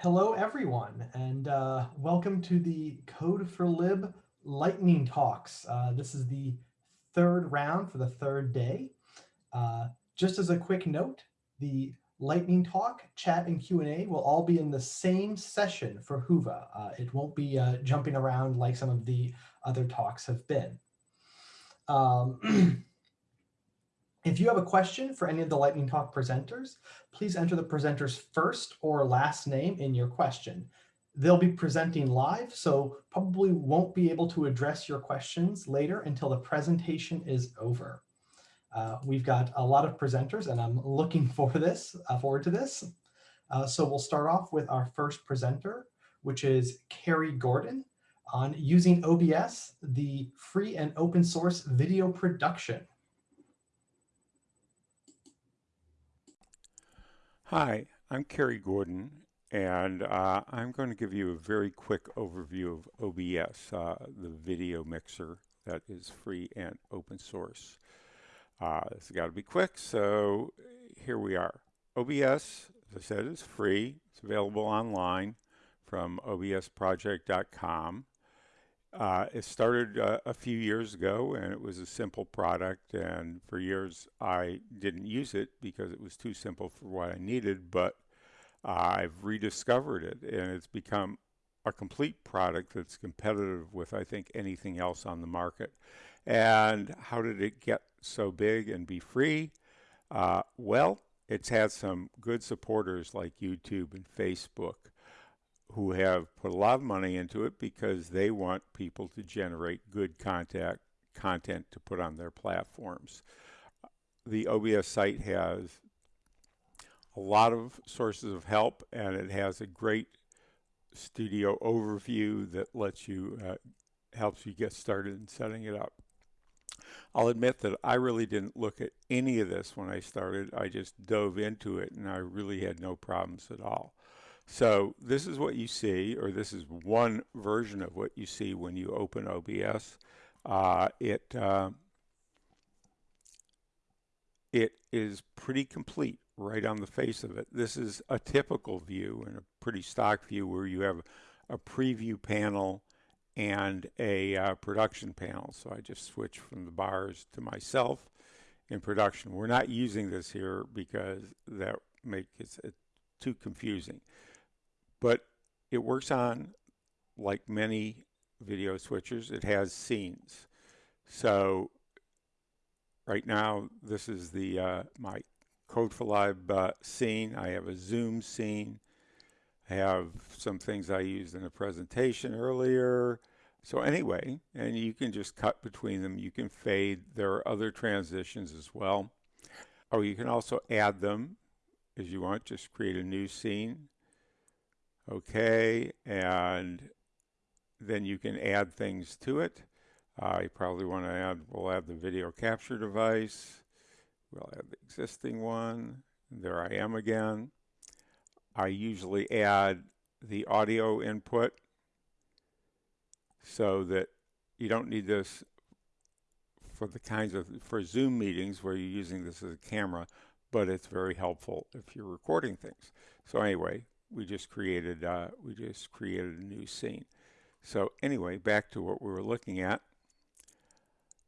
hello everyone, and uh, welcome to the Code4Lib Lightning Talks. Uh, this is the third round for the third day. Uh, just as a quick note, the Lightning Talk, chat, and Q&A will all be in the same session for Whova. Uh, it won't be uh, jumping around like some of the other talks have been. Um, If you have a question for any of the Lightning Talk presenters, please enter the presenter's first or last name in your question. They'll be presenting live, so probably won't be able to address your questions later until the presentation is over. Uh, we've got a lot of presenters and I'm looking for this, uh, forward to this. Uh, so we'll start off with our first presenter, which is Cary Gordon on using OBS, the free and open source video production. Hi, I'm Cary Gordon, and uh, I'm going to give you a very quick overview of OBS, uh, the video mixer that is free and open source. Uh, it's got to be quick, so here we are. OBS, as I said, is free. It's available online from obsproject.com. Uh, it started uh, a few years ago and it was a simple product and for years I didn't use it because it was too simple for what I needed but I've rediscovered it and it's become a complete product that's competitive with I think anything else on the market. And how did it get so big and be free? Uh, well, it's had some good supporters like YouTube and Facebook who have put a lot of money into it because they want people to generate good contact, content to put on their platforms. The OBS site has a lot of sources of help and it has a great studio overview that lets you, uh, helps you get started in setting it up. I'll admit that I really didn't look at any of this when I started. I just dove into it and I really had no problems at all. So this is what you see, or this is one version of what you see when you open OBS. Uh, it uh, it is pretty complete right on the face of it. This is a typical view and a pretty stock view where you have a preview panel and a uh, production panel. So I just switch from the bars to myself in production. We're not using this here because that makes it too confusing but it works on like many video switchers it has scenes. So right now this is the uh, my Code4Lib uh, scene. I have a zoom scene. I have some things I used in a presentation earlier. So anyway and you can just cut between them. You can fade. There are other transitions as well. Oh you can also add them as you want. Just create a new scene okay and then you can add things to it. Uh, you probably want to add we'll add the video capture device. We'll add the existing one. There I am again. I usually add the audio input so that you don't need this for the kinds of for Zoom meetings where you're using this as a camera but it's very helpful if you're recording things. So anyway we just created uh, we just created a new scene. So anyway, back to what we were looking at.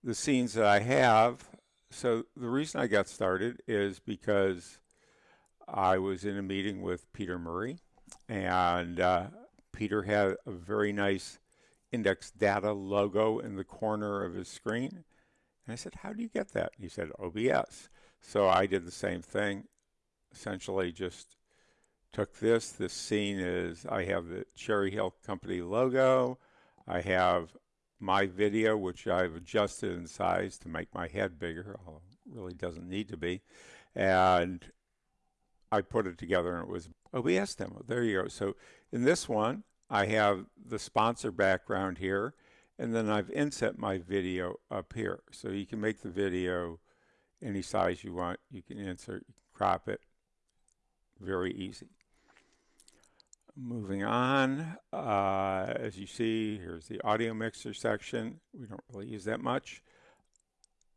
The scenes that I have, so the reason I got started is because I was in a meeting with Peter Murray and uh, Peter had a very nice index data logo in the corner of his screen. And I said, how do you get that? He said, OBS. So I did the same thing, essentially just took this. This scene is, I have the Cherry Hill Company logo. I have my video, which I've adjusted in size to make my head bigger, although it really doesn't need to be. And I put it together and it was OBS demo. There you go. So in this one, I have the sponsor background here, and then I've inset my video up here. So you can make the video any size you want. You can insert, crop it, very easy. Moving on, uh, as you see, here's the audio mixer section. We don't really use that much.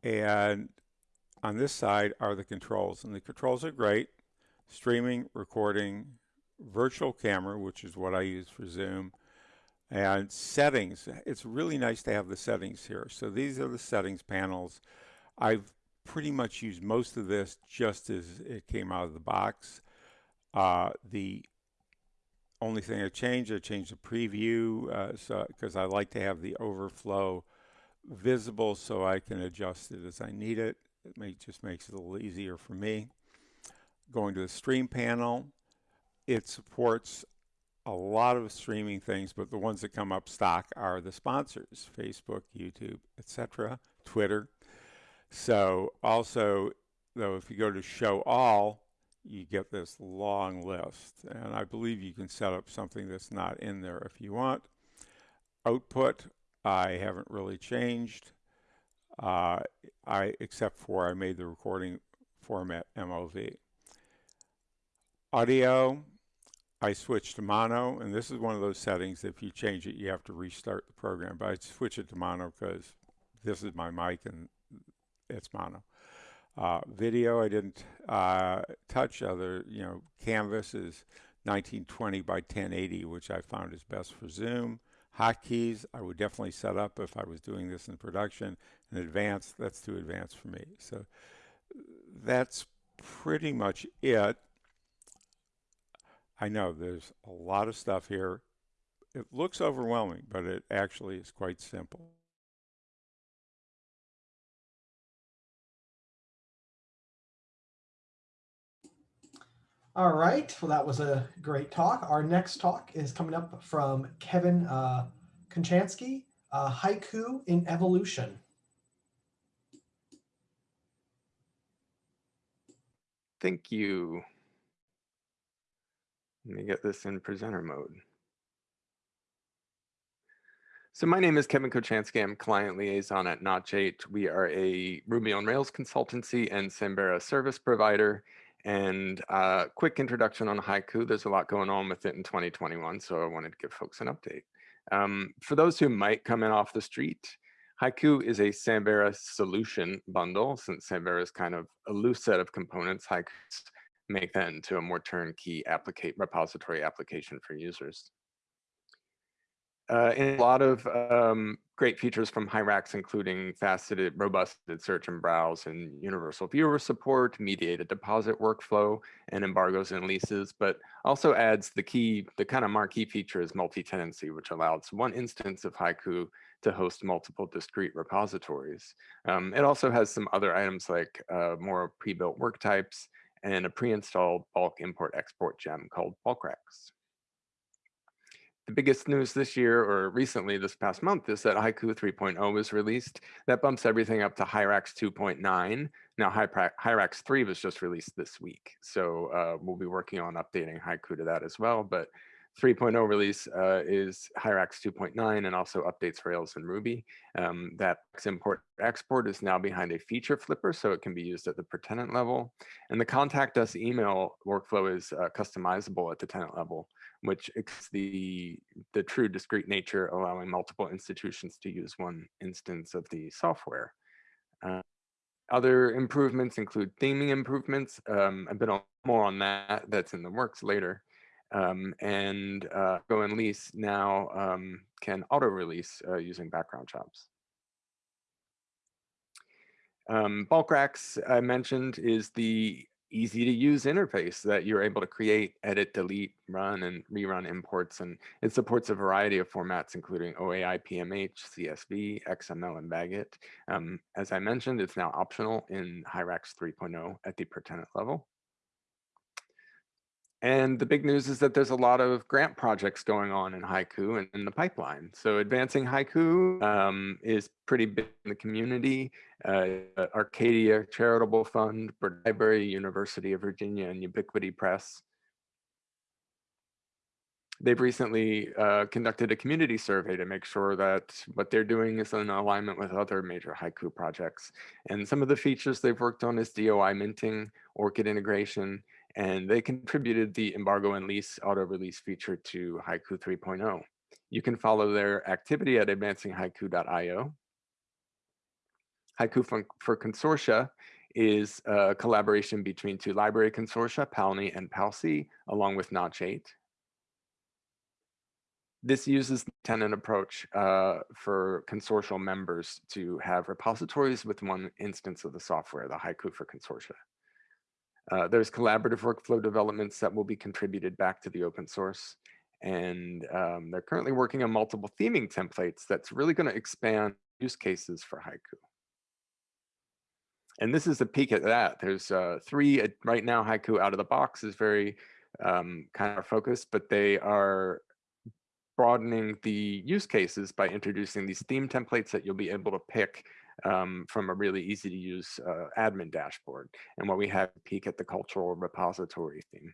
And on this side are the controls, and the controls are great. Streaming, recording, virtual camera, which is what I use for Zoom, and settings. It's really nice to have the settings here. So these are the settings panels. I've pretty much used most of this just as it came out of the box. Uh, the only thing I changed, I changed the preview uh, so because I like to have the overflow visible so I can adjust it as I need it. It may, just makes it a little easier for me. Going to the stream panel, it supports a lot of streaming things, but the ones that come up stock are the sponsors, Facebook, YouTube, etc., Twitter. So also, though, if you go to show all, you get this long list. And I believe you can set up something that's not in there if you want. Output, I haven't really changed. Uh, I except for I made the recording format MOV. Audio, I switched to mono, and this is one of those settings. If you change it, you have to restart the program. But I switch it to mono because this is my mic and it's mono. Uh, video, I didn't uh, touch other, you know, Canvas is 1920 by 1080, which I found is best for Zoom. Hotkeys, I would definitely set up if I was doing this in production. In advanced, that's too advanced for me. So that's pretty much it. I know there's a lot of stuff here. It looks overwhelming, but it actually is quite simple. All right. Well, that was a great talk. Our next talk is coming up from Kevin uh, Konchansky, uh, Hyku in Evolution. Thank you. Let me get this in presenter mode. So my name is Kevin Kochansky. I'm client liaison at Notch8. We are a Ruby on Rails consultancy and Samvera service provider. And uh, quick introduction on Hyku. There's a lot going on with it in 2021, so I wanted to give folks an update. Um, for those who might come in off the street, Hyku is a Samvera solution bundle. Since Samvera is kind of a loose set of components, Hyku make that into a more turnkey repository application for users. Uh, and a lot of um, great features from Hyrax, including faceted, robust search and browse and universal viewer support, mediated deposit workflow, and embargoes and leases, but also adds the key, the kind of marquee feature is multi-tenancy, which allows one instance of Hyku to host multiple discrete repositories. Um, it also has some other items like uh, more pre-built work types and a pre-installed bulk import export gem called Bulkrax. The biggest news this year or recently this past month is that Hyku 3.0 was released. That bumps everything up to Hyrax 2.9. Now Hyrax 3 was just released this week. So uh, we'll be working on updating Hyku to that as well. But 3.0 release uh, is Hyrax 2.9 and also updates Rails and Ruby. Um, that import export is now behind a feature flipper, so it can be used at the per tenant level. And the contact us email workflow is uh, customizable at the tenant level, which is the, the true discrete nature, allowing multiple institutions to use one instance of the software. Uh, other improvements include theming improvements. Um, a bit more on that that's in the works later. Um, and uh, Go and Lease now um, can auto release uh, using background jobs. Um, racks I mentioned is the easy to use interface that you're able to create, edit, delete, run, and rerun imports. And it supports a variety of formats, including OAI, PMH, CSV, XML, and BagIt. Um, as I mentioned, it's now optional in Hyrax 3.0 at the per tenant level. And the big news is that there's a lot of grant projects going on in Hyku and in the pipeline. So advancing Hyku um, is pretty big in the community. Uh, Arcadia Charitable Fund, Bird Library, University of Virginia, and Ubiquity Press. They've recently uh, conducted a community survey to make sure that what they're doing is in alignment with other major Hyku projects. And some of the features they've worked on is DOI minting, ORCID integration, and they contributed the embargo and lease auto release feature to Hyku 3.0. You can follow their activity at advancinghyku.io. Hyku for, Consortia is a collaboration between two library consortia, PALNI and PALCI, along with Notch 8. This uses the tenant approach uh, for consortial members to have repositories with one instance of the software, the Hyku for Consortia. Uh, there's collaborative workflow developments that will be contributed back to the open source. And um, they're currently working on multiple theming templates that's really going to expand use cases for Hyku. And this is a peek at that. There's uh, three uh, right now. Hyku out of the box is very um, kind of focused, but they are broadening the use cases by introducing these theme templates that you'll be able to pick um, from a really easy to use uh, admin dashboard. And what we have peek at the cultural repository theme.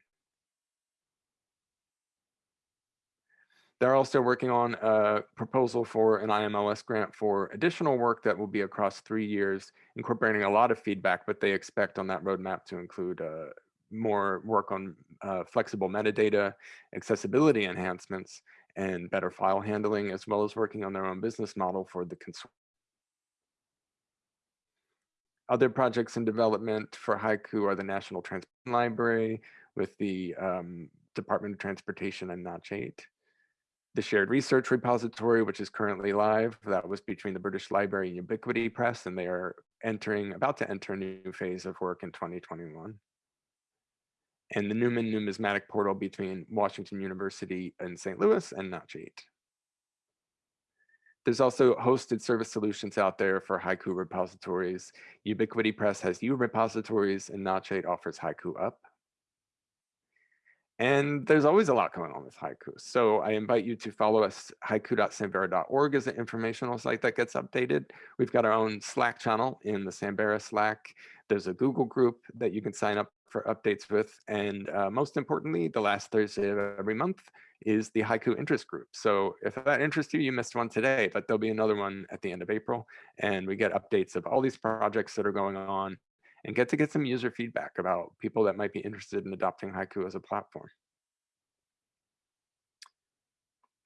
They're also working on a proposal for an IMLS grant for additional work that will be across three years, incorporating a lot of feedback, but they expect on that roadmap to include uh, more work on uh, flexible metadata, accessibility enhancements, and better file handling, as well as working on their own business model for the. Other projects in development for Hyku are the National Transport Library with the um, Department of Transportation and Notch 8 the shared research repository, which is currently live. That was between the British Library and Ubiquity Press, and they are entering, about to enter a new phase of work in 2021. And the Newman Numismatic Portal between Washington University and St. Louis and Notch 8. There's also hosted service solutions out there for Hyku repositories. Ubiquity Press has U repositories and Notch 8 offers Hyku Up. And there's always a lot going on with Hyku. So I invite you to follow us, hyku.samvera.org is an informational site that gets updated. We've got our own Slack channel in the Samvera Slack. There's a Google group that you can sign up for updates with. And uh, most importantly, the last Thursday of every month is the Hyku interest group. So if that interests you, you missed one today, but there'll be another one at the end of April. And we get updates of all these projects that are going on and get to get some user feedback about people that might be interested in adopting Hyku as a platform.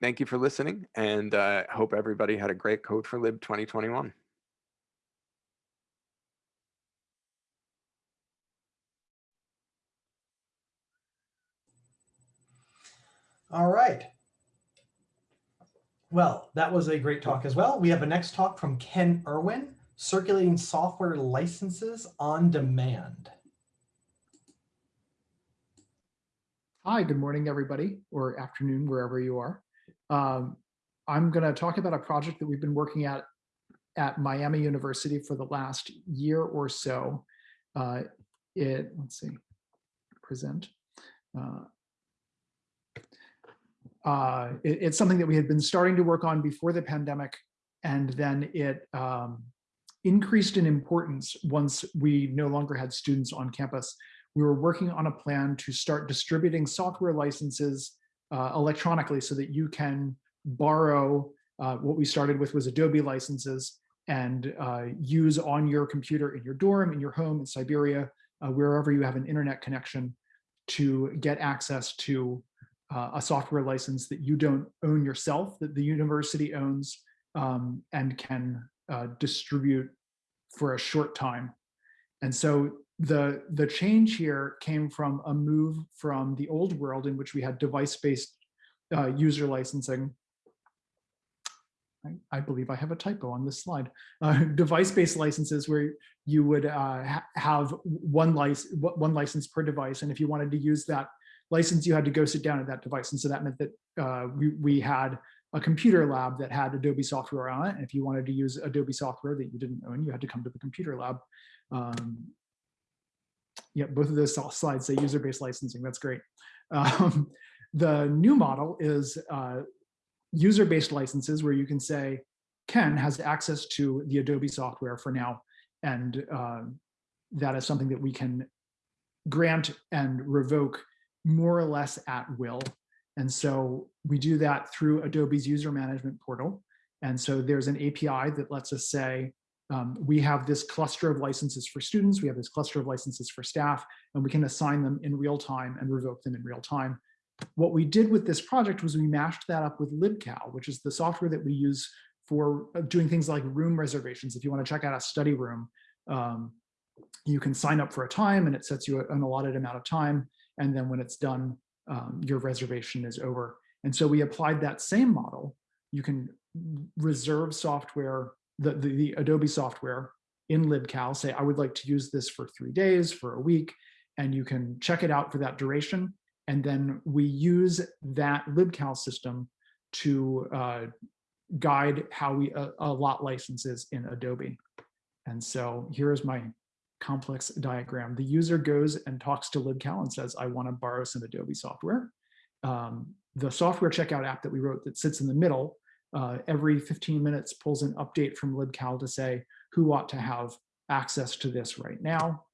Thank you for listening and uh, hope everybody had a great Code4Lib 2021. All right. Well, that was a great talk as well. We have a next talk from Ken Irwin circulating software licenses on demand. Hi, good morning, everybody, or afternoon, wherever you are. Um, I'm going to talk about a project that we've been working at at Miami University for the last year or so. Uh, it, let's see, present. Uh, uh, it, it's something that we had been starting to work on before the pandemic, and then it um, increased in importance once we no longer had students on campus. We were working on a plan to start distributing software licenses uh, electronically so that you can borrow uh, what we started with was Adobe licenses and uh, use on your computer in your dorm, in your home, in Siberia, uh, wherever you have an internet connection to get access to uh, a software license that you don't own yourself, that the university owns um, and can uh, distribute for a short time. And so the, the change here came from a move from the old world in which we had device-based uh, user licensing. I, I, believe I have a typo on this slide. Uh, device-based licenses where you would uh, ha have one, lic one license per device. And if you wanted to use that license, you had to go sit down at that device. And so that meant that uh, we, we had a computer lab that had Adobe software on it. And if you wanted to use Adobe software that you didn't own, you had to come to the computer lab. Um, yeah, both of those slides say user-based licensing. That's great. Um, the new model is uh, user-based licenses where you can say, Ken has access to the Adobe software for now. And uh, that is something that we can grant and revoke more or less at will and so we do that through Adobe's user management portal. And so there's an API that lets us say, um, we have this cluster of licenses for students, we have this cluster of licenses for staff, and we can assign them in real time and revoke them in real time. What we did with this project was we mashed that up with LibCal, which is the software that we use for uh, doing things like room reservations. If you want to check out a study room, um, you can sign up for a time and it sets you an allotted amount of time. And then when it's done, um, your reservation is over. And so we applied that same model. You can reserve software, the, the, the Adobe software in LibCal, say, I would like to use this for three days, for a week, and you can check it out for that duration. And then we use that LibCal system to uh, guide how we uh, allot licenses in Adobe. And so here is my complex diagram. The user goes and talks to LibCal and says, I want to borrow some Adobe software. Um, the software checkout app that we wrote that sits in the middle, uh, every 15 minutes pulls an update from LibCal to say who ought to have access to this right now,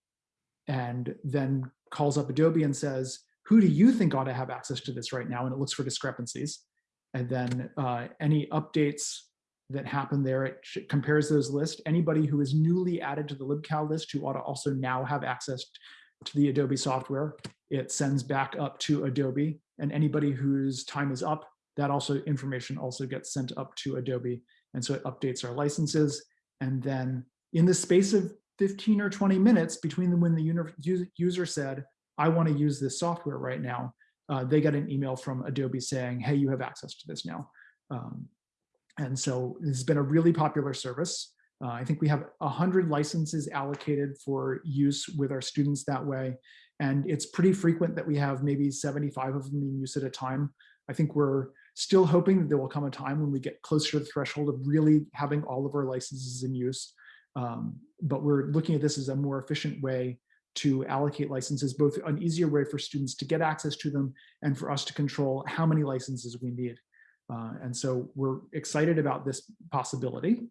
and then calls up Adobe and says, who do you think ought to have access to this right now? And it looks for discrepancies. And then uh, any updates that happen there, it compares those lists. Anybody who is newly added to the libcal list who ought to also now have access to the Adobe software, it sends back up to Adobe. And anybody whose time is up, that also information also gets sent up to Adobe. And so it updates our licenses. And then in the space of 15 or 20 minutes between when the user said, I want to use this software right now, uh, they got an email from Adobe saying, hey, you have access to this now. Um, and so this has been a really popular service. Uh, I think we have 100 licenses allocated for use with our students that way. And it's pretty frequent that we have maybe 75 of them in use at a time. I think we're still hoping that there will come a time when we get closer to the threshold of really having all of our licenses in use. Um, but we're looking at this as a more efficient way to allocate licenses, both an easier way for students to get access to them and for us to control how many licenses we need. Uh, and so we're excited about this possibility.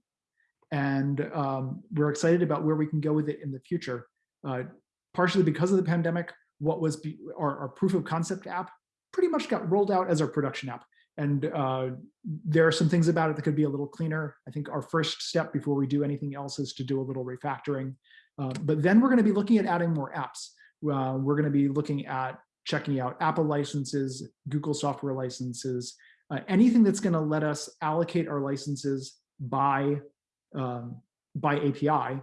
And um, we're excited about where we can go with it in the future. Uh, partially because of the pandemic, what was be, our, our, proof of concept app pretty much got rolled out as our production app. And uh, there are some things about it that could be a little cleaner. I think our first step before we do anything else is to do a little refactoring. Uh, but then we're going to be looking at adding more apps. Uh, we're going to be looking at checking out Apple licenses, Google software licenses, uh, anything that's going to let us allocate our licenses by, um, by API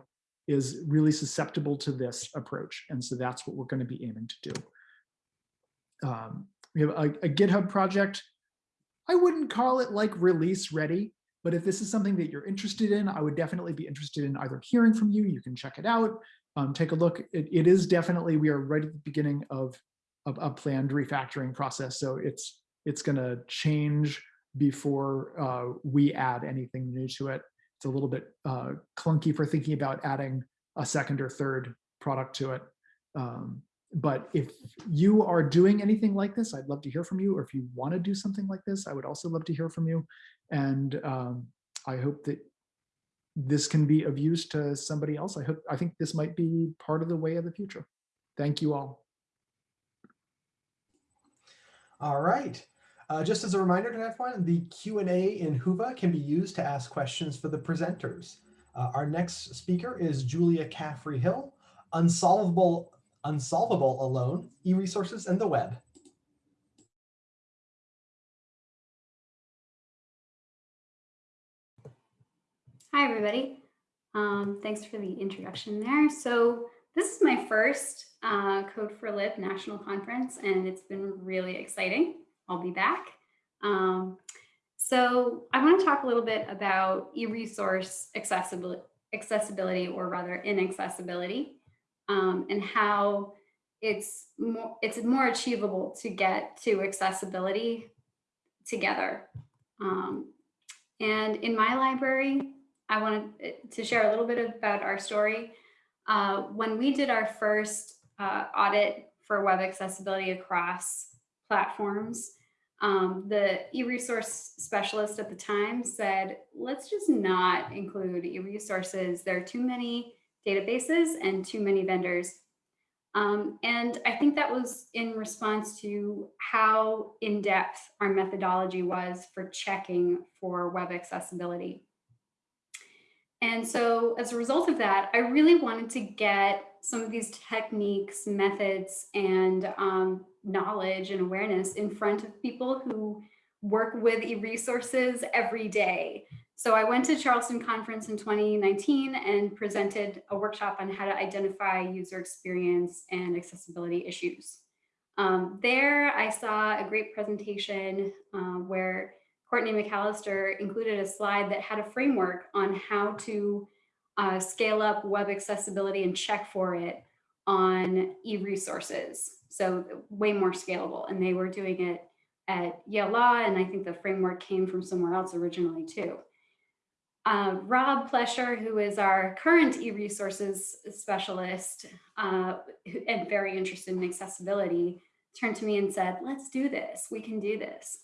is really susceptible to this approach. And so that's what we're going to be aiming to do. Um, we have a, a GitHub project. I wouldn't call it like release ready, but if this is something that you're interested in, I would definitely be interested in either hearing from you. You can check it out, um, take a look. It, it is definitely, we are right at the beginning of, of a planned refactoring process. So it's it's going to change before uh, we add anything new to it. It's a little bit uh, clunky for thinking about adding a second or third product to it. Um, but if you are doing anything like this, I'd love to hear from you. Or if you want to do something like this, I would also love to hear from you. And um, I hope that this can be of use to somebody else. I hope I think this might be part of the way of the future. Thank you all. All right. Uh, just as a reminder to everyone, the Q&A in Whova can be used to ask questions for the presenters. Uh, our next speaker is Julia Caffrey Hill, Unsolvable, Unsolvable Alone, E-Resources and the Web. Hi, everybody. Um, thanks for the introduction there. So this is my first uh, Code4Lib National Conference, and it's been really exciting. I'll be back. Um, so I want to talk a little bit about e-resource accessibility, accessibility, or rather inaccessibility, um, and how it's more, it's more achievable to get to accessibility together. Um, and in my library, I wanted to share a little bit about our story. Uh, when we did our first uh, audit for web accessibility across platforms, um, the e-resource specialist at the time said, let's just not include e-resources. There are too many databases and too many vendors. Um, and I think that was in response to how in-depth our methodology was for checking for web accessibility. And so as a result of that, I really wanted to get some of these techniques, methods, and um, knowledge and awareness in front of people who work with e-resources every day. So I went to Charleston conference in 2019 and presented a workshop on how to identify user experience and accessibility issues. Um, there I saw a great presentation uh, where Courtney McAllister included a slide that had a framework on how to uh, scale up web accessibility and check for it on e-resources. So way more scalable. And they were doing it at Yale Law, and I think the framework came from somewhere else originally too. Uh, Rob Plesher, who is our current e-resources specialist uh, and very interested in accessibility, turned to me and said, let's do this, we can do this.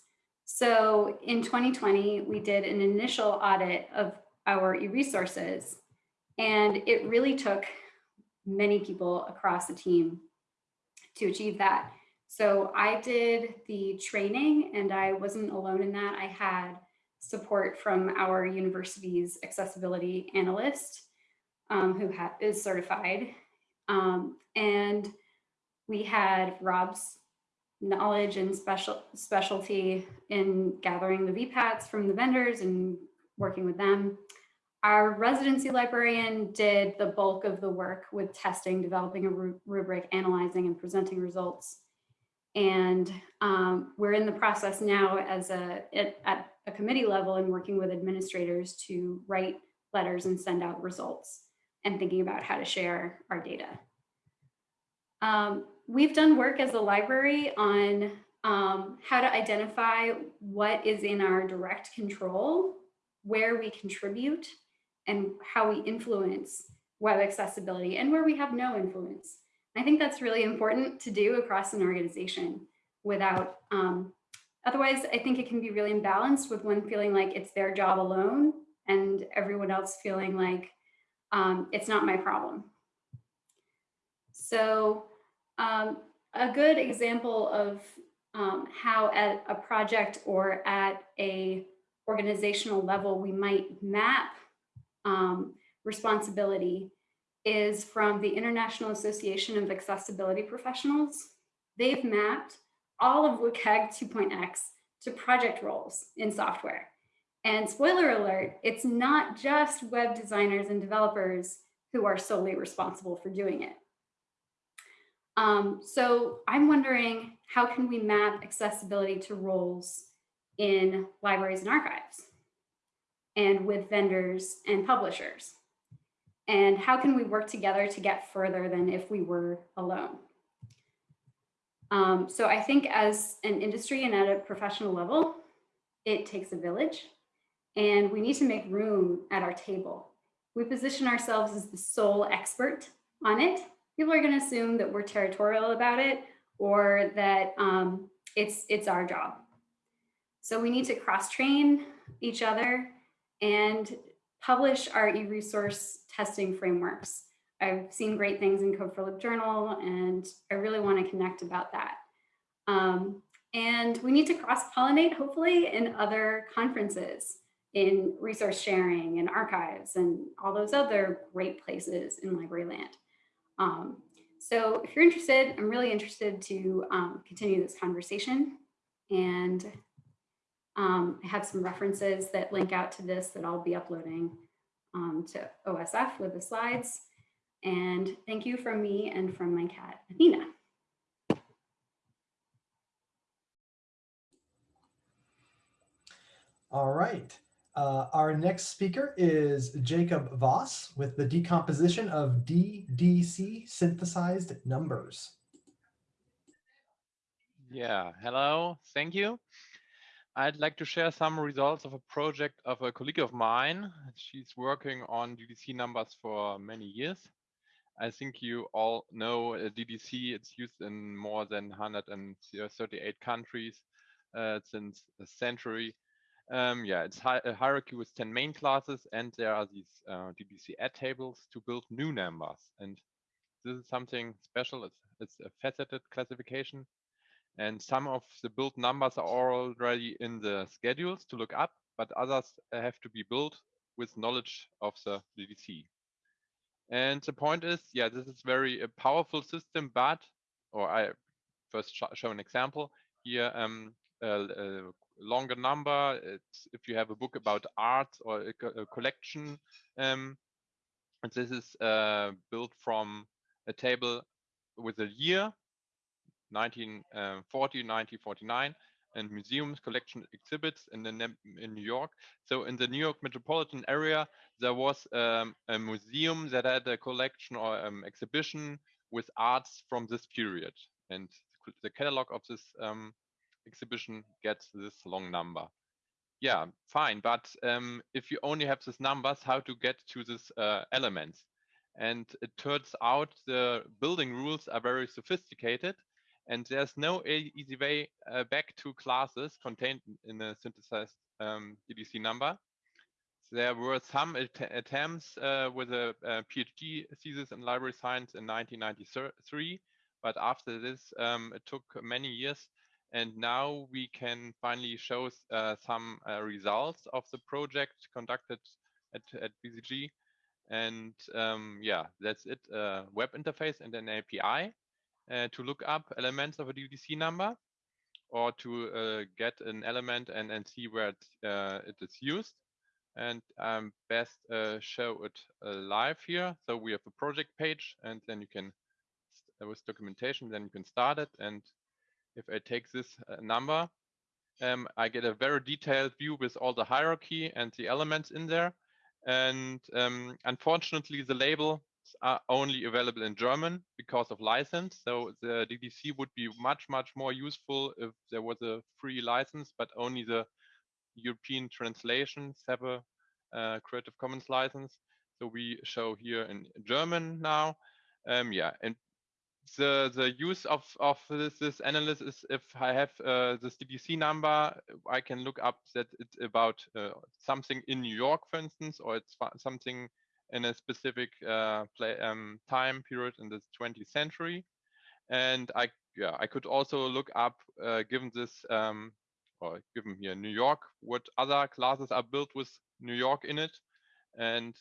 So in 2020, we did an initial audit of our e-resources, and it really took many people across the team to achieve that. So I did the training and I wasn't alone in that. I had support from our university's accessibility analyst um, who is certified. Um, and we had Rob's knowledge and special specialty in gathering the VPATs from the vendors and working with them. Our residency librarian did the bulk of the work with testing, developing a rubric, analyzing and presenting results. And um, we're in the process now as a at a committee level and working with administrators to write letters and send out results and thinking about how to share our data. Um, we've done work as a library on um, how to identify what is in our direct control, where we contribute, and how we influence web accessibility and where we have no influence. I think that's really important to do across an organization without, um, otherwise I think it can be really imbalanced with one feeling like it's their job alone and everyone else feeling like um, it's not my problem. So um, a good example of um, how at a project or at a organizational level we might map um, responsibility is from the International Association of Accessibility Professionals. They've mapped all of WCAG 2.x to project roles in software. And spoiler alert, it's not just web designers and developers who are solely responsible for doing it. Um, so I'm wondering, how can we map accessibility to roles in libraries and archives and with vendors and publishers? And how can we work together to get further than if we were alone? Um, so I think as an industry and at a professional level, it takes a village and we need to make room at our table. We position ourselves as the sole expert on it. People are going to assume that we're territorial about it or that um, it's, it's our job. So we need to cross train each other and publish our e-resource testing frameworks. I've seen great things in Code4Lib Journal, and I really want to connect about that. Um, and we need to cross-pollinate, hopefully, in other conferences, in resource sharing and archives and all those other great places in library land. Um, so if you're interested, I'm really interested to um, continue this conversation. And um, I have some references that link out to this that I'll be uploading um, to OSF with the slides. And thank you from me and from my cat, Athena. All right. Uh, our next speaker is Jakob Voss with the decomposition of DDC synthesized numbers. Yeah, hello, thank you. I'd like to share some results of a project of a colleague of mine. She's working on DDC numbers for many years. I think you all know uh, DDC. It's used in more than 138 countries uh, since a century. Um, yeah, it's hi a hierarchy with 10 main classes, and there are these uh, DDC add tables to build new numbers. And this is something special. It's, it's a faceted classification and some of the built numbers are already in the schedules to look up, but others have to be built with knowledge of the DDC. And the point is, yeah, this is very a powerful system, but, or I first sh show an example here, um, longer number. It's, if you have a book about art or a, a collection, um, and this is uh, built from a table with a year, 1940, 1949, and museums, collection exhibits in the in New York. So in the New York metropolitan area, there was um, a museum that had a collection or um, exhibition with arts from this period, and the catalog of this um, exhibition gets this long number. Yeah, fine. But um, if you only have these numbers, how to get to these uh, elements? And it turns out the building rules are very sophisticated and there's no easy way uh, back to classes contained in a synthesized um, number. There were some att- attempts uh, with a, a PhD thesis in library science in 1993, but after this, um, it took many years and now we can finally show uh, some uh, results of the project conducted at, at BCG. And um, yeah, that's it, uh, web interface and an API uh, to look up elements of a DDC number or to uh, get an element and, and see where it, uh, it is used. And best show it live here. So we have a project page and then you can, with documentation, then you can start it and if I take this uh, number, um, I get a very detailed view with all the hierarchy and the elements in there. And um, unfortunately, the labels are only available in German because of license. So the DDC would be much, much more useful if there was a free license, but only the European translations have a uh, Creative Commons license. So we show here in German now. Um, yeah, and the the use of of this, this analysis is if i have uh, this ddc number i can look up that it's about uh, something in new york for instance or it's something in a specific uh, play, um, time period in the 20th century. And i yeah i could also look up uh, given this um, or given here new york what other classes are built with new york in it. And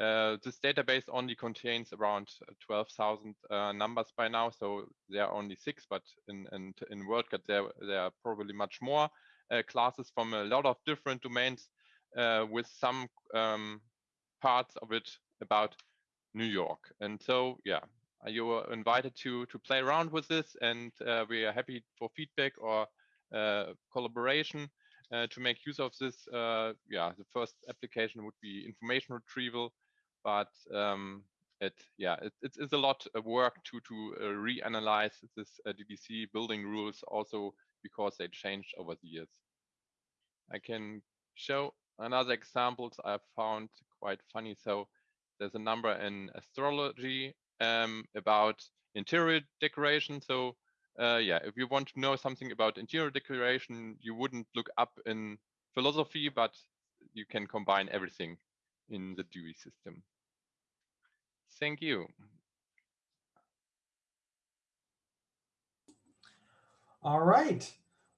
uh, this database only contains around 12,000 uh, numbers by now, so there are only six, but in, in, in WorldCat there, there are probably much more uh, classes from a lot of different domains uh, with some um, parts of it about New York. And so, yeah, you are invited to, to play around with this and uh, we are happy for feedback or uh, collaboration. to make use of this, yeah, the first application would be information retrieval, but um, it yeah it, it is a lot of work to to uh, reanalyze this uh, DDC building rules also because they changed over the years. I can show another examples I found quite funny. So there's a number in astrology um, about interior decoration. So uh, yeah, if you want to know something about interior decoration, you wouldn't look up in philosophy, but you can combine everything in the Dewey system. Thank you. All right.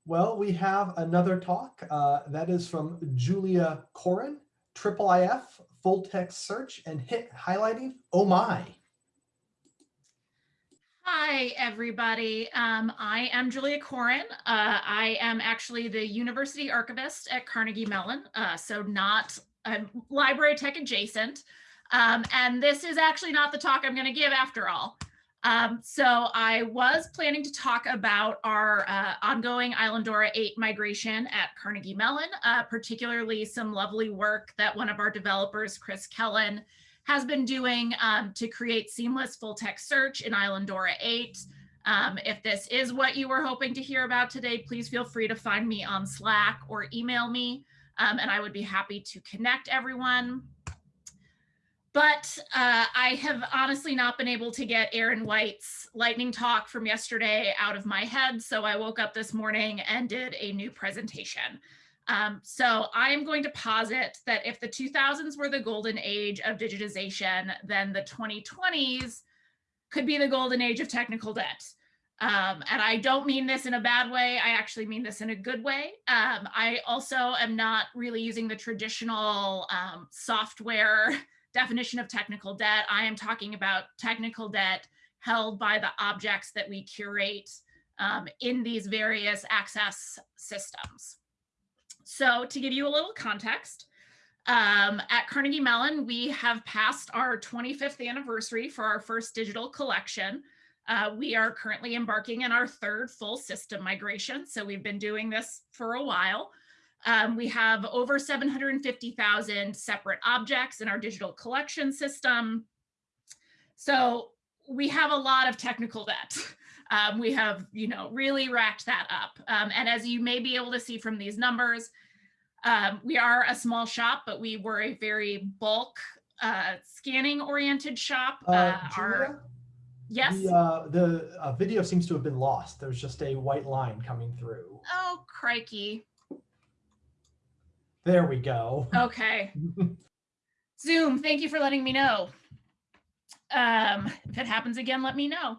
Well, we have another talk uh, that is from Julia Corrin, Triple IF, full text search and hit highlighting. Oh my. Hi, everybody. Um, I am Julia Corrin. Uh, I am actually the university archivist at Carnegie Mellon, uh, so not uh, library tech adjacent. Um, and this is actually not the talk I'm going to give after all. Um, so I was planning to talk about our uh, ongoing Islandora 8 migration at Carnegie Mellon, uh, particularly some lovely work that one of our developers, Chris Kellen, has been doing um, to create seamless full text search in Islandora 8. Um, if this is what you were hoping to hear about today, please feel free to find me on Slack or email me, um, and I would be happy to connect everyone. But uh, I have honestly not been able to get Aaron White's lightning talk from yesterday out of my head. So I woke up this morning and did a new presentation. Um, so I am going to posit that if the 2000s were the golden age of digitization, then the 2020s could be the golden age of technical debt. Um, and I don't mean this in a bad way. I actually mean this in a good way. Um, I also am not really using the traditional um, software definition of technical debt, I am talking about technical debt held by the objects that we curate um, in these various access systems. So to give you a little context, um, at Carnegie Mellon, we have passed our 25th anniversary for our first digital collection. Uh, we are currently embarking in our third full system migration. So we've been doing this for a while. Um, we have over 750,000 separate objects in our digital collection system. So we have a lot of technical debt. Um, we have, you know, really racked that up. Um, and as you may be able to see from these numbers, um, we are a small shop, but we were a very bulk uh, scanning oriented shop. Uh, Uh, our, yes. The, uh, the uh, video seems to have been lost. There's just a white line coming through. Oh, crikey. There we go. Okay. Zoom, thank you for letting me know. Um, if it happens again, let me know.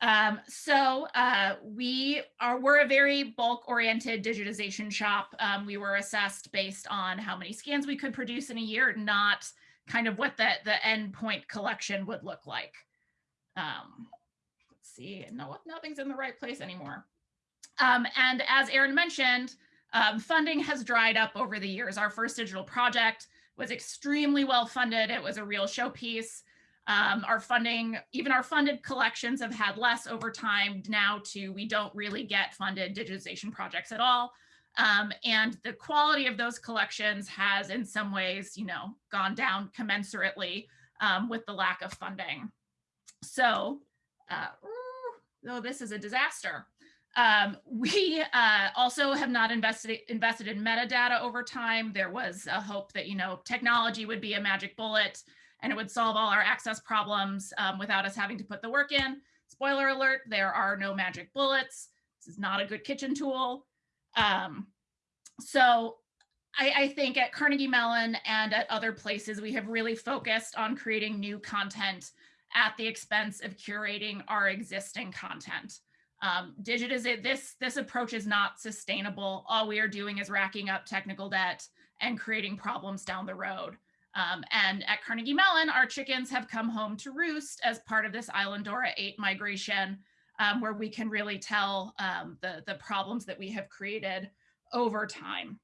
Um, so uh, we are we're a very bulk oriented digitization shop. Um, we were assessed based on how many scans we could produce in a year, not kind of what the the endpoint collection would look like. Um, let's see, no, nothing's in the right place anymore. Um, and as Aaron mentioned, um, funding has dried up over the years. Our first digital project was extremely well funded. It was a real showpiece. Um, our funding, even our funded collections have had less over time now to we don't really get funded digitization projects at all. Um, and the quality of those collections has in some ways, you know, gone down commensurately um, with the lack of funding. So, uh, oh, this is a disaster. Um, we uh, also have not invested invested in metadata over time. There was a hope that you know technology would be a magic bullet and it would solve all our access problems um, without us having to put the work in. Spoiler alert: there are no magic bullets. This is not a good kitchen tool. Um, so I, I think at Carnegie Mellon and at other places, we have really focused on creating new content at the expense of curating our existing content. Um, digitize this this approach is not sustainable. All we are doing is racking up technical debt and creating problems down the road. Um, and at Carnegie Mellon, our chickens have come home to roost as part of this Islandora 8 migration, um, where we can really tell um, the, the problems that we have created over time.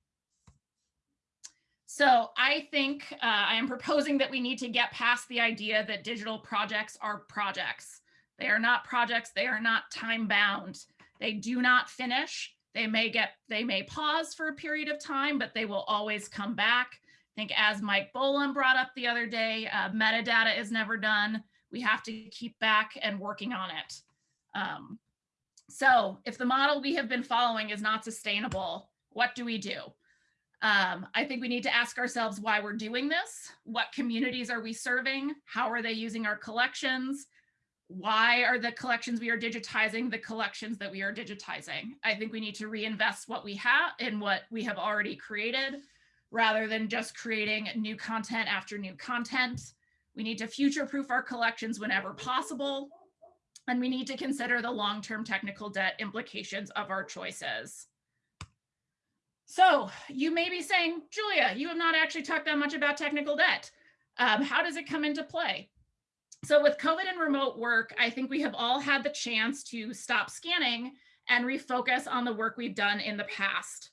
So I think uh, I am proposing that we need to get past the idea that digital projects are projects. They are not projects, they are not time bound. They do not finish. They may get, they may pause for a period of time, but they will always come back. I think as Mike Bolam brought up the other day, uh, metadata is never done. We have to keep back and working on it. Um, so if the model we have been following is not sustainable, what do we do? Um, I think we need to ask ourselves why we're doing this. What communities are we serving? How are they using our collections? Why are the collections we are digitizing the collections that we are digitizing? I think we need to reinvest what we have in what we have already created rather than just creating new content after new content. We need to future proof our collections whenever possible. And we need to consider the long-term technical debt implications of our choices. So you may be saying, Julia, you have not actually talked that much about technical debt. Um, how does it come into play? So with COVID and remote work, I think we have all had the chance to stop scanning and refocus on the work we've done in the past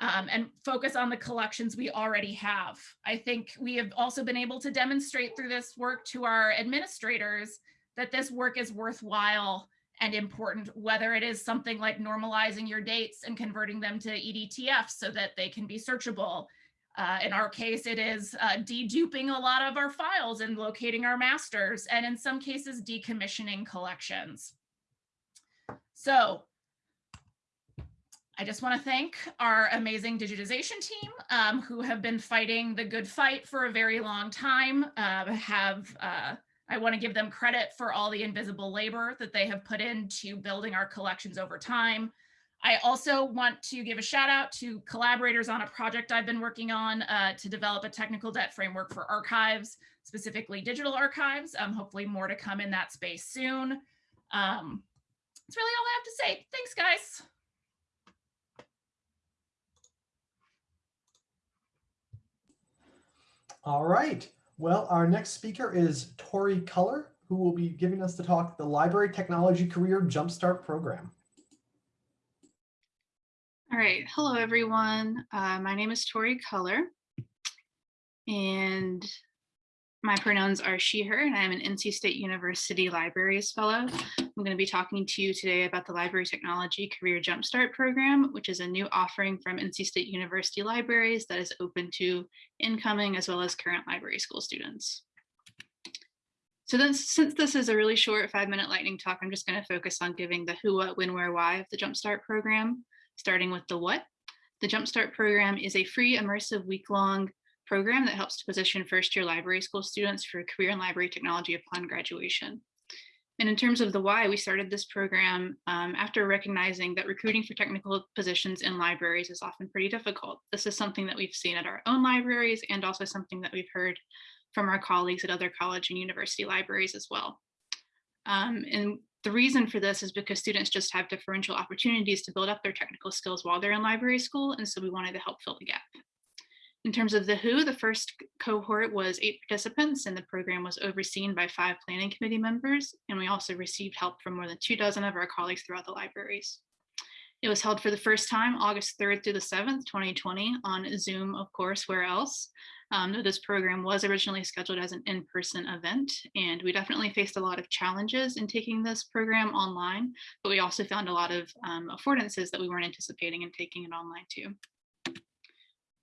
um, and focus on the collections we already have. I think we have also been able to demonstrate through this work to our administrators that this work is worthwhile and important, whether it is something like normalizing your dates and converting them to EDTF so that they can be searchable. Uh, in our case, it is uh, deduping a lot of our files and locating our masters, and in some cases, decommissioning collections. So I just want to thank our amazing digitization team um, who have been fighting the good fight for a very long time, uh, have uh, I want to give them credit for all the invisible labor that they have put into building our collections over time. I also want to give a shout out to collaborators on a project I've been working on uh, to develop a technical debt framework for archives, specifically digital archives. Um, hopefully more to come in that space soon. Um, that's really all I have to say. Thanks, guys. All right. Well, our next speaker is Tori Culler, who will be giving us the talk, the Library Technology Career Jumpstart Program. All right. Hello, everyone. Uh, my name is Tori Culler, and my pronouns are she, her, and I'm an NC State University Libraries Fellow. I'm going to be talking to you today about the Library Technology Career Jumpstart Program, which is a new offering from NC State University Libraries that is open to incoming as well as current library school students. So then, since this is a really short five minute lightning talk, I'm just going to focus on giving the who, what, when, where, why of the Jumpstart program, starting with the what. The Jumpstart program is a free immersive week long program that helps to position first year library school students for a career in library technology upon graduation. And in terms of the why, we started this program um, after recognizing that recruiting for technical positions in libraries is often pretty difficult. This is something that we've seen at our own libraries and also something that we've heard from our colleagues at other college and university libraries as well. Um, and the reason for this is because students just have differential opportunities to build up their technical skills while they're in library school. And so we wanted to help fill the gap. In terms of the who, the first cohort was eight participants and the program was overseen by five planning committee members. And we also received help from more than two dozen of our colleagues throughout the libraries. It was held for the first time August 3rd through the 7th, 2020 on Zoom, of course, where else. Um, this program was originally scheduled as an in-person event, and we definitely faced a lot of challenges in taking this program online, but we also found a lot of um, affordances that we weren't anticipating in taking it online too.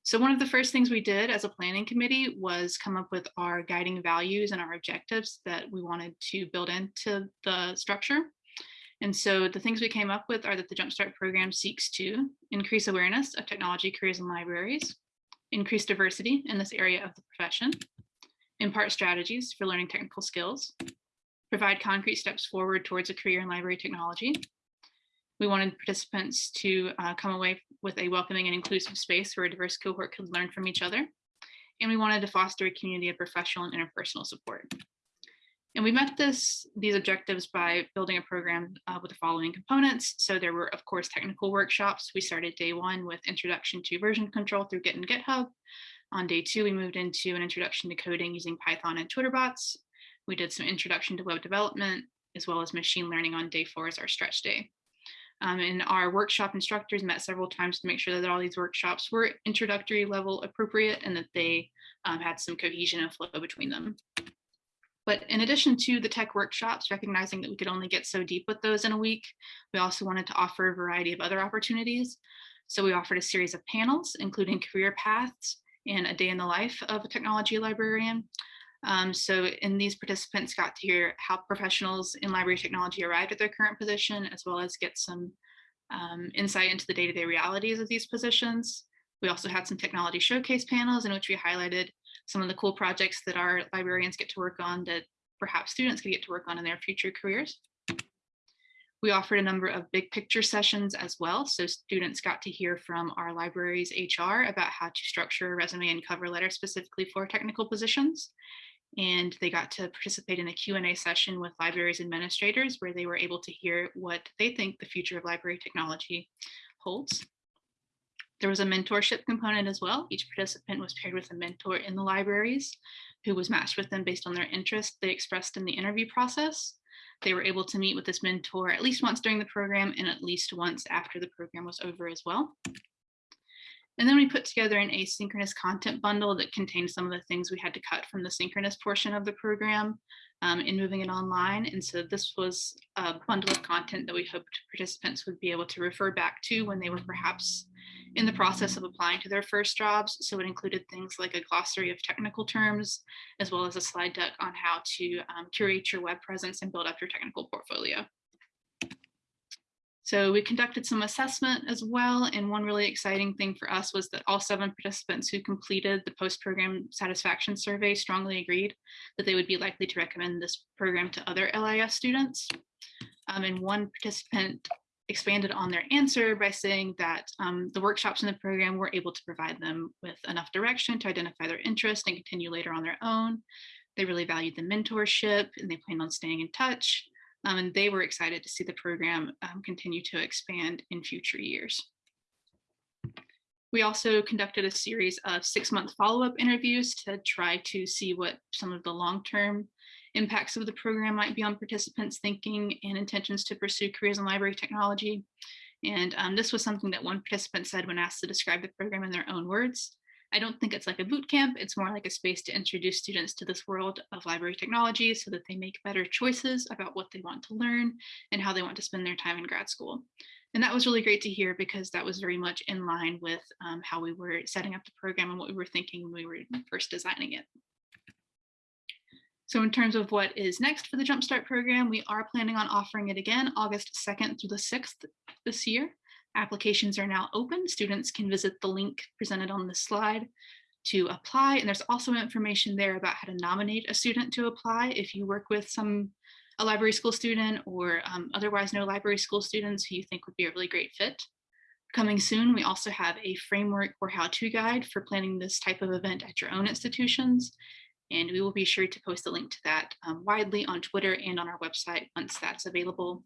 So one of the first things we did as a planning committee was come up with our guiding values and our objectives that we wanted to build into the structure. And so the things we came up with are that the Jumpstart program seeks to increase awareness of technology careers in libraries, increase diversity in this area of the profession, impart strategies for learning technical skills, provide concrete steps forward towards a career in library technology. We wanted participants to uh, come away with a welcoming and inclusive space where a diverse cohort could learn from each other. And we wanted to foster a community of professional and interpersonal support. And we met this these objectives by building a program uh, with the following components. So there were, of course, technical workshops. We started day one with introduction to version control through Git and GitHub. On day two, we moved into an introduction to coding using Python and Twitter bots. We did some introduction to web development, as well as machine learning on day four as our stretch day. Um, and our workshop instructors met several times to make sure that all these workshops were introductory level appropriate and that they um, had some cohesion and flow between them. But in addition to the tech workshops, recognizing that we could only get so deep with those in a week, we also wanted to offer a variety of other opportunities. So we offered a series of panels, including career paths and a day in the life of a technology librarian. Um, so in these participants got to hear how professionals in library technology arrived at their current position, as well as get some um, insight into the day-to-day -day realities of these positions. We also had some technology showcase panels in which we highlighted some of the cool projects that our librarians get to work on that perhaps students could get to work on in their future careers. We offered a number of big picture sessions as well. So students got to hear from our library's HR about how to structure a resume and cover letter specifically for technical positions. And they got to participate in a Q&A session with libraries administrators where they were able to hear what they think the future of library technology holds. There was a mentorship component as well. Each participant was paired with a mentor in the libraries who was matched with them based on their interest they expressed in the interview process. They were able to meet with this mentor at least once during the program and at least once after the program was over as well. And then we put together an asynchronous content bundle that contained some of the things we had to cut from the synchronous portion of the program um, in moving it online. And so this was a bundle of content that we hoped participants would be able to refer back to when they were perhaps in the process of applying to their first jobs. So it included things like a glossary of technical terms, as well as a slide deck on how to um, curate your web presence and build up your technical portfolio. So we conducted some assessment as well. And one really exciting thing for us was that all seven participants who completed the post-program satisfaction survey strongly agreed that they would be likely to recommend this program to other LIS students. Um, and one participant expanded on their answer by saying that um, the workshops in the program were able to provide them with enough direction to identify their interest and continue later on their own. They really valued the mentorship and they planned on staying in touch. Um, and they were excited to see the program um, continue to expand in future years. We also conducted a series of six month follow-up interviews to try to see what some of the long-term impacts of the program might be on participants' thinking and intentions to pursue careers in library technology. And um, this was something that one participant said when asked to describe the program in their own words. I don't think it's like a boot camp. It's more like a space to introduce students to this world of library technology so that they make better choices about what they want to learn and how they want to spend their time in grad school. And that was really great to hear because that was very much in line with um, how we were setting up the program and what we were thinking when we were first designing it. So in terms of what is next for the Jumpstart program, we are planning on offering it again August 2nd through the 6th this year. Applications are now open. Students can visit the link presented on this slide to apply. And there's also information there about how to nominate a student to apply if you work with some a library school student or um, otherwise no library school students who you think would be a really great fit. Coming soon, we also have a framework or how-to guide for planning this type of event at your own institutions. And we will be sure to post a link to that um, widely on Twitter and on our website once that's available.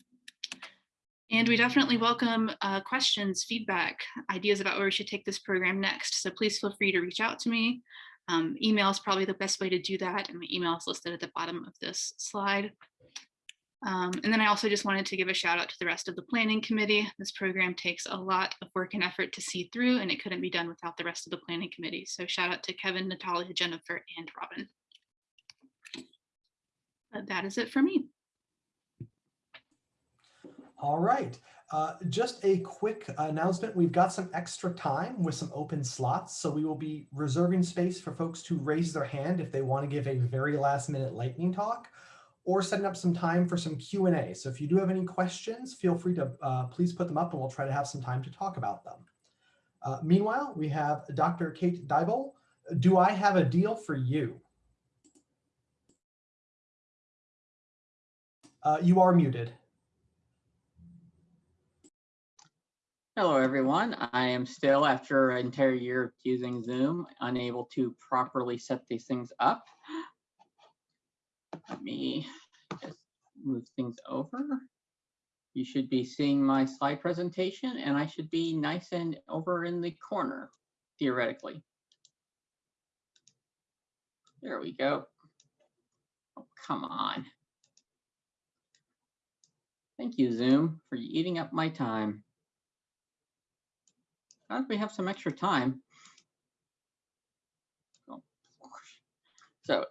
And we definitely welcome uh, questions, feedback, ideas about where we should take this program next. So please feel free to reach out to me. Um, email is probably the best way to do that. And my email is listed at the bottom of this slide. Um, and then I also just wanted to give a shout out to the rest of the planning committee. This program takes a lot of work and effort to see through and it couldn't be done without the rest of the planning committee. So shout out to Kevin, Natalia, Jennifer, and Robin. But that is it for me. All right. Uh, just a quick announcement. We've got some extra time with some open slots. So we will be reserving space for folks to raise their hand if they want to give a very last minute lightning talk or setting up some time for some Q&A. So if you do have any questions, feel free to uh, please put them up and we'll try to have some time to talk about them. Uh, meanwhile, we have Dr. Kate Deibel. Do I have a deal for you? Uh, you are muted. Hello, everyone. I am still, after an entire year of using Zoom, unable to properly set these things up. Let me just move things over. You should be seeing my slide presentation and I should be nice and over in the corner, theoretically. There we go. Oh, come on. Thank you, Zoom, for eating up my time. Glad we have some extra time. Oh, so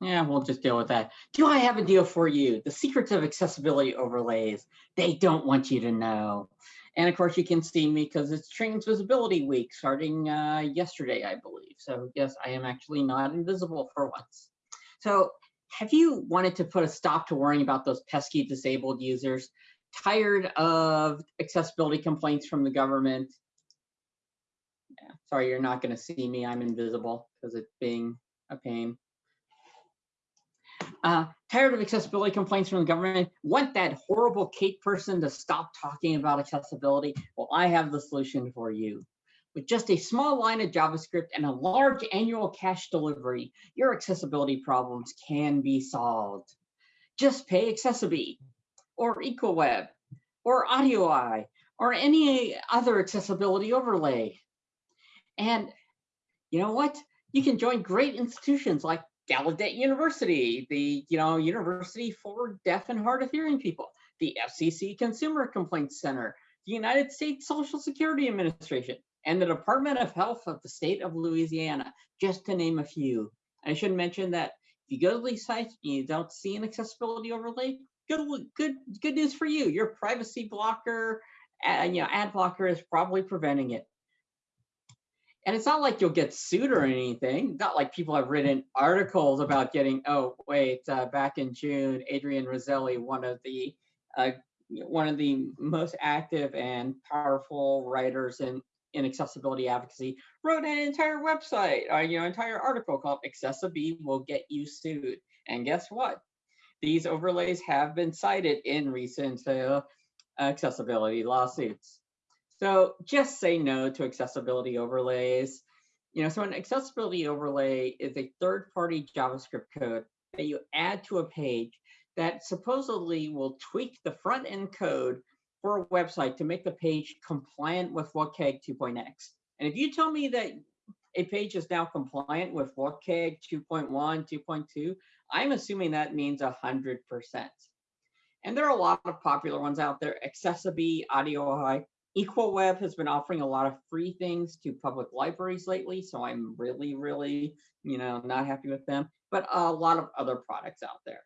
yeah, we'll just deal with that. Do I have a deal for you? The secrets of accessibility overlays. They don't want you to know. And of course, you can see me because it's Trans Visibility Week starting uh, yesterday, I believe. So yes, I am actually not invisible for once. So have you wanted to put a stop to worrying about those pesky disabled users? Tired of accessibility complaints from the government? Yeah, sorry, you're not going to see me. I'm invisible because it's being a pain. Uh, tired of accessibility complaints from the government? Want that horrible Kate person to stop talking about accessibility? Well, I have the solution for you. With just a small line of JavaScript and a large annual cash delivery, your accessibility problems can be solved. Just pay accessiBe or EqualWeb or AudioEye or any other accessibility overlay. And you know what? You can join great institutions like Gallaudet University, the you know University for Deaf and Hard of Hearing People, the FCC Consumer Complaints Center, the United States Social Security Administration, and the Department of Health of the state of Louisiana, just to name a few. I should mention that if you go to these sites and you don't see an accessibility overlay, good good good news for you. Your privacy blocker, uh, you know, ad blocker is probably preventing it. And it's not like you'll get sued or anything. Not like people have written articles about getting, oh, wait, uh, back in June, Adrian Roselli, one of the uh, one of the most active and powerful writers in, in accessibility advocacy, wrote an entire website, uh, you know, entire article called accessiBe Will Get You Sued. And guess what? These overlays have been cited in recent uh, accessibility lawsuits. So just say no to accessibility overlays. You know, so an accessibility overlay is a third-party JavaScript code that you add to a page that supposedly will tweak the front-end code for a website to make the page compliant with WCAG 2.x. And if you tell me that a page is now compliant with WCAG 2.1, 2.2, I'm assuming that means 100%. And there are a lot of popular ones out there. accessiBe, Audio High, Equal Web has been offering a lot of free things to public libraries lately. So I'm really, really, you know, not happy with them, but a lot of other products out there.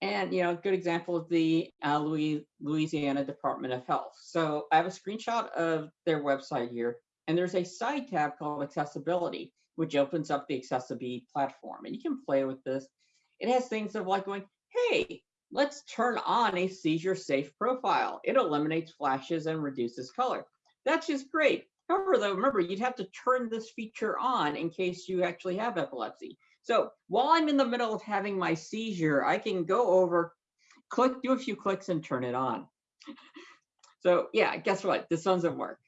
And, you know, a good example is the uh, Louis, Louisiana Department of Health. So I have a screenshot of their website here, and there's a side tab called accessibility, which opens up the accessibility platform. And you can play with this. It has things of like going, hey, let's turn on a seizure safe profile. It eliminates flashes and reduces color. That's just great. However, though, remember, you'd have to turn this feature on in case you actually have epilepsy. So while I'm in the middle of having my seizure, I can go over, click, do a few clicks and turn it on. So yeah, guess what? This doesn't work.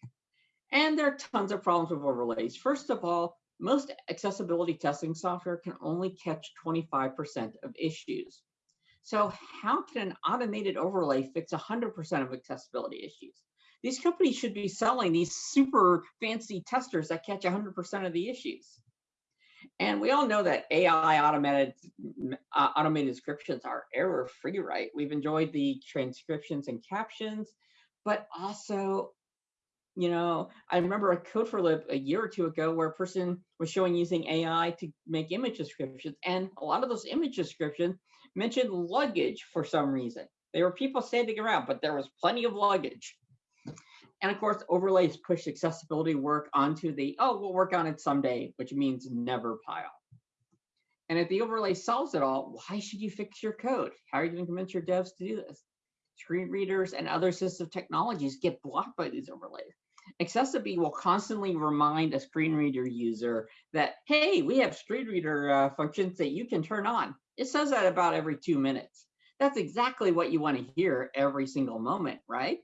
And there are tons of problems with overlays. First of all, most accessibility testing software can only catch 25% of issues. So how can an automated overlay fix 100% of accessibility issues? These companies should be selling these super fancy testers that catch 100% of the issues. And we all know that AI automated uh, automated descriptions are error free, right? We've enjoyed the transcriptions and captions, but also, you know, I remember a Code4Lib a year or two ago where a person was showing using AI to make image descriptions, and a lot of those image descriptions mentioned luggage for some reason. There were people standing around, but there was plenty of luggage. And of course, overlays push accessibility work onto the, oh, we'll work on it someday, which means never pile. And if the overlay solves it all, why should you fix your code? How are you going to convince your devs to do this? Screen readers and other assistive technologies get blocked by these overlays. accessiBe will constantly remind a screen reader user that, hey, we have screen reader uh, functions that you can turn on. It says that about every two minutes. That's exactly what you want to hear every single moment, right?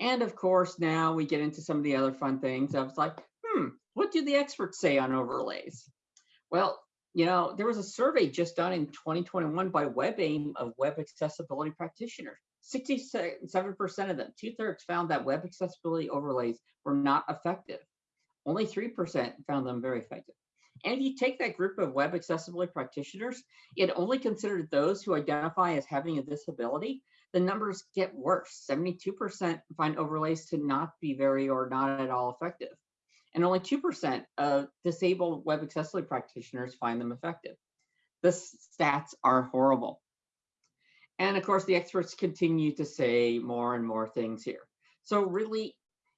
And of course, now we get into some of the other fun things. I was like, hmm, what do the experts say on overlays? Well, you know, there was a survey just done in 2021 by WebAIM of web accessibility practitioners. 67% of them, two thirds found that web accessibility overlays were not effective. Only 3% found them very effective. And if you take that group of web accessibility practitioners, it only considered those who identify as having a disability the numbers get worse. 72% find overlays to not be very or not at all effective. And only 2% of disabled web accessibility practitioners find them effective. The stats are horrible. And of course, the experts continue to say more and more things here. So really,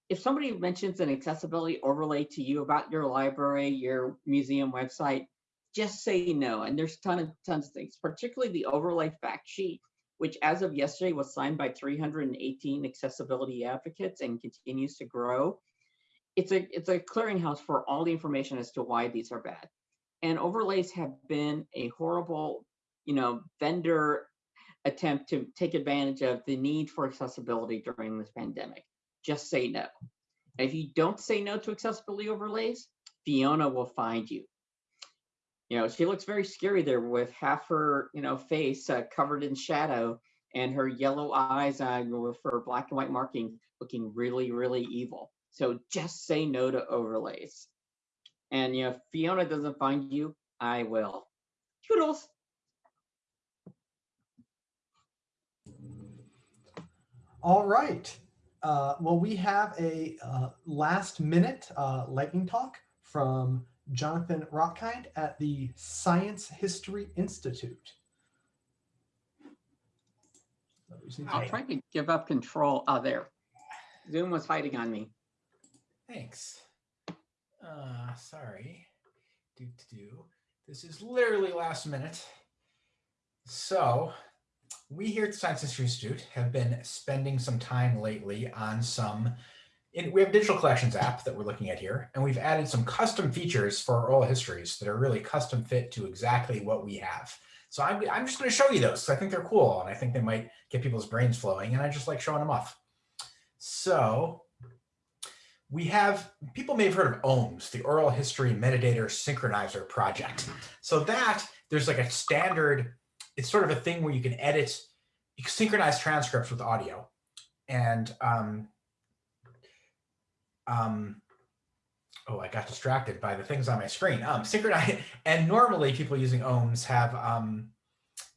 if somebody mentions an accessibility overlay to you about your library, your museum website, just say no. And there's ton of, tons of things, particularly the overlay fact sheet which as of yesterday was signed by 318 accessibility advocates and continues to grow. It's a, it's a clearinghouse for all the information as to why these are bad. And overlays have been a horrible, you know, vendor attempt to take advantage of the need for accessibility during this pandemic. Just say no. If you don't say no to accessibility overlays, Fiona will find you you know, she looks very scary there with half her, you know, face uh, covered in shadow and her yellow eyes uh, with her black and white marking looking really, really evil. So just say no to overlays. And, you know, if Fiona doesn't find you, I will. Toodles. All right. Uh, well, we have a uh, last minute uh, lightning talk from Jonathan Rochkind at the Science History Institute. I'll try to give up control. Oh, there. Zoom was hiding on me. Thanks. Uh, sorry. Do, do, do. This is literally last minute. So we here at the Science History Institute have been spending some time lately on some in, we have digital collections app that we're looking at here, and we've added some custom features for our oral histories that are really custom fit to exactly what we have. So I'm, I'm just going to show you those because I think they're cool and I think they might get people's brains flowing and I just like showing them off. So we have, people may have heard of OHMS, the Oral History Metadata Synchronizer project. So that, there's like a standard, it's sort of a thing where you can edit, you can synchronize transcripts with audio. And um, um, oh, I got distracted by the things on my screen. Um, synchronize, and normally people using OHMS have um,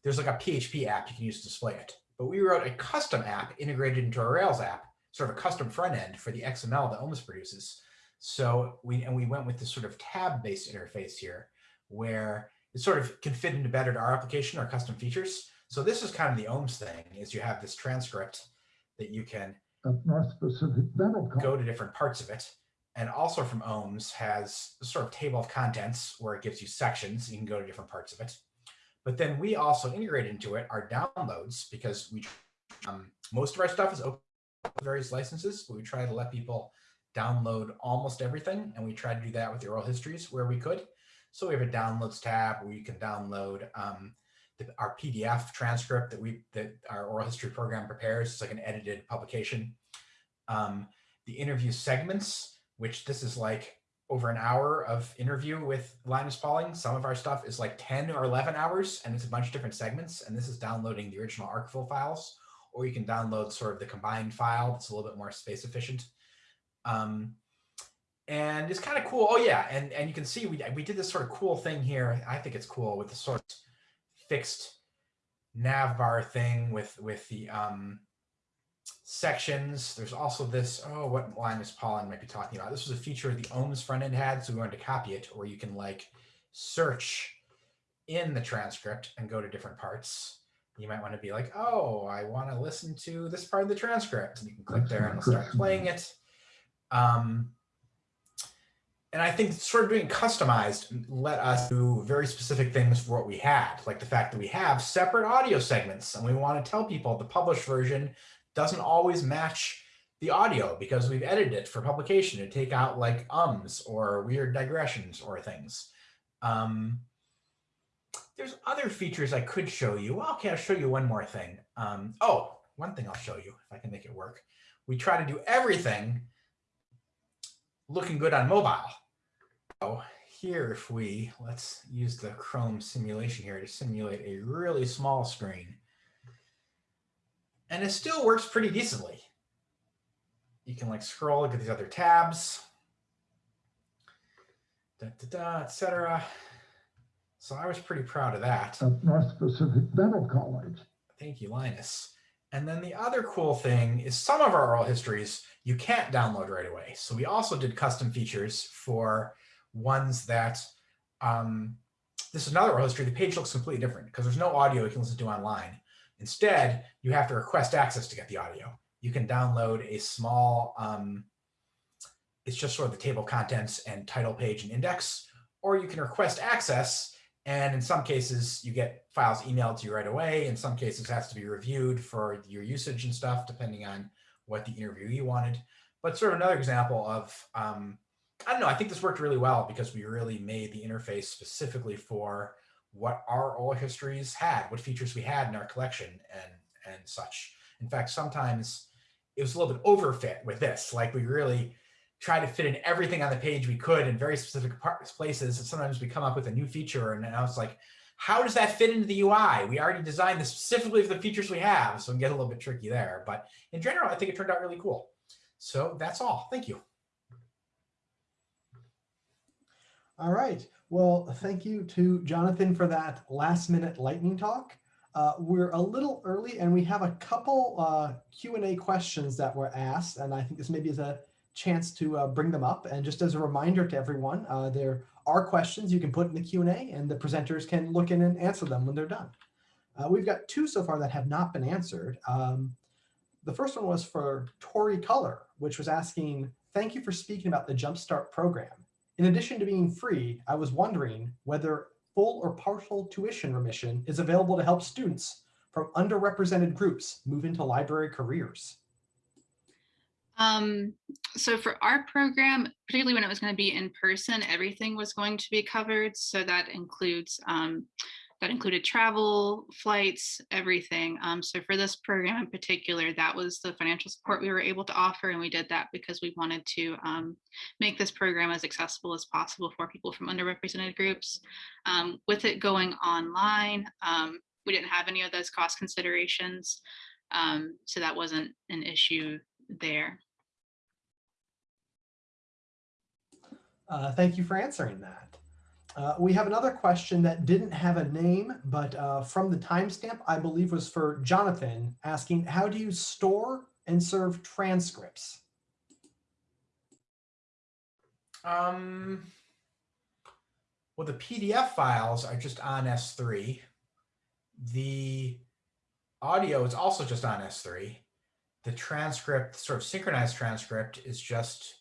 there's like a PHP app you can use to display it. But we wrote a custom app integrated into our Rails app, sort of a custom front end for the XML that OHMS produces. So we and we went with this sort of tab-based interface here, where it sort of can fit into better to our application, our custom features. So this is kind of the OHMS thing, is you have this transcript that you can go to different parts of it. And also from OHMS has a sort of table of contents where it gives you sections. You can go to different parts of it. But then we also integrate into it our downloads because we um, most of our stuff is open various licenses, but we try to let people download almost everything. And we try to do that with the oral histories where we could. So we have a downloads tab where you can download um, the, our PDF transcript that we that our oral history program prepares. It's like an edited publication. Um, the interview segments, which this is like over an hour of interview with Linus Pauling. Some of our stuff is like 10 or 11 hours and it's a bunch of different segments. And this is downloading the original archival files, or you can download sort of the combined file that's a little bit more space efficient. Um, and it's kind of cool. Oh yeah, and and you can see we we did this sort of cool thing here. I think it's cool with the sort of fixed navbar thing with with the um, sections. There's also this. Oh, what Linus Pauling might be talking about. This was a feature the OHMS front end had, so we wanted to copy it, where you can like search in the transcript and go to different parts. You might want to be like, oh, I want to listen to this part of the transcript. And you can click there and start playing it. Um, and I think sort of being customized let us do very specific things for what we had, like the fact that we have separate audio segments and we want to tell people the published version doesn't always match the audio because we've edited it for publication to take out like ums or weird digressions or things. Um, there's other features I could show you. Well, okay, I'll show you one more thing. Um, oh, one thing I'll show you if I can make it work. We try to do everything looking good on mobile. So here, if we, let's use the Chrome simulation here to simulate a really small screen. And it still works pretty decently. You can like scroll, look at these other tabs, da, da, da, etc. So I was pretty proud of that. At North Pacific Dental College. Thank you, Linus. And then the other cool thing is some of our oral histories you can't download right away. So we also did custom features for ones that, um, this is another oral history, the page looks completely different because there's no audio you can listen to online. Instead, you have to request access to get the audio. You can download a small, um, it's just sort of the table of contents and title page and index, or you can request access and in some cases, you get files emailed to you right away. In some cases, has to be reviewed for your usage and stuff, depending on what the interviewee wanted. But sort of another example of, um, I don't know, I think this worked really well because we really made the interface specifically for what our oral histories had, what features we had in our collection and, and such. In fact, sometimes it was a little bit overfit with this, like we really try to fit in everything on the page we could in very specific places. And sometimes we come up with a new feature and now it's like, how does that fit into the UI? We already designed this specifically for the features we have. So it can get a little bit tricky there. But in general, I think it turned out really cool. So that's all. Thank you. All right. Well, thank you to Jonathan for that last minute lightning talk. Uh, we're a little early and we have a couple uh, Q&A questions that were asked. And I think this maybe is a chance to uh, bring them up. And just as a reminder to everyone, uh, there are questions you can put in the Q&A and the presenters can look in and answer them when they're done. Uh, we've got two so far that have not been answered. Um, the first one was for Tori Culler, which was asking, thank you for speaking about the Jumpstart program. In addition to being free, I was wondering whether full or partial tuition remission is available to help students from underrepresented groups move into library careers. Um, so for our program, particularly when it was going to be in person, everything was going to be covered. So that includes um, that included travel, flights, everything. Um, so for this program in particular, that was the financial support we were able to offer. And we did that because we wanted to um, make this program as accessible as possible for people from underrepresented groups. Um, with it going online, um, we didn't have any of those cost considerations. Um, so that wasn't an issue there. Uh, thank you for answering that. Uh, we have another question that didn't have a name, but uh, from the timestamp, I believe was for Jonathan asking, how do you store and serve transcripts? Um, well, the PDF files are just on S3. The audio is also just on S3. The transcript, sort of synchronized transcript is just,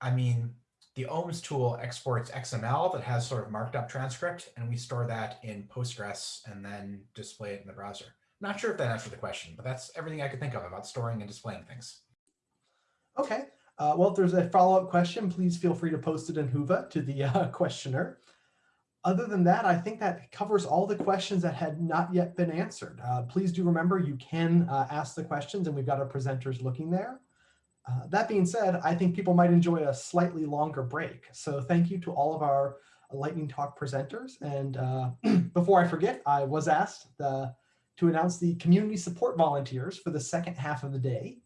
I mean, the OHMS tool exports XML that has sort of marked up transcript, and we store that in Postgres and then display it in the browser. Not sure if that answered the question, but that's everything I could think of about storing and displaying things. Okay, uh, well, if there's a follow-up question, please feel free to post it in Whova to the uh, questioner. Other than that, I think that covers all the questions that had not yet been answered. Uh, please do remember you can uh, ask the questions and we've got our presenters looking there. Uh, that being said, I think people might enjoy a slightly longer break. So thank you to all of our Lightning Talk presenters. And uh, before I forget, I was asked the, to announce the community support volunteers for the second half of the day.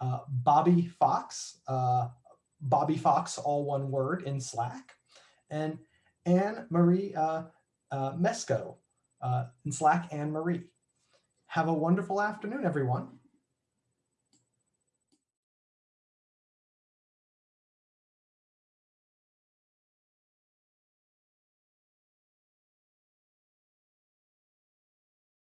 Uh, Bobby Fox, uh, Bobby Fox, all one word in Slack, and Anne Marie uh, uh, Mesco in Slack, Anne Marie. Have a wonderful afternoon, everyone.